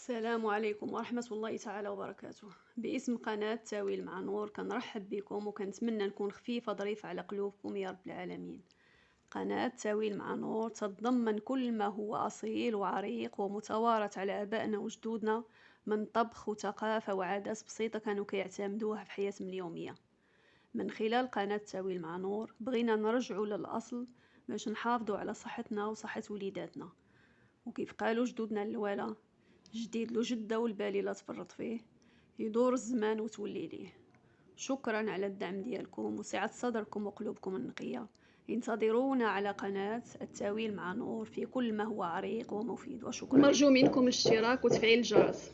السلام عليكم ورحمة الله تعالى وبركاته. باسم قناة تاويل مع نور كنرحب بكم وكنتمنى نكون خفيفة ظريفة على قلوبكم يا رب العالمين. قناة تاويل مع نور تتضمن كل ما هو أصيل وعريق ومتوارث على آبائنا وجدودنا من طبخ وثقافة وعادات بسيطة كانوا كيعتمدوها في حياتهم اليومية. من خلال قناة تاويل مع نور بغينا نرجعوا للأصل باش نحافظوا على صحتنا وصحة وليداتنا. وكيف قالوا جدودنا الأولى جديد له جدة والبالي لا تفرط فيه. يدور الزمان وتولي ليه. شكرا على الدعم ديالكم وسعة صدركم وقلوبكم النقية. انتظرونا على قناة التأويل مع نور في كل ما هو عريق ومفيد. وشكرا. مرجو منكم الاشتراك وتفعيل الجرس.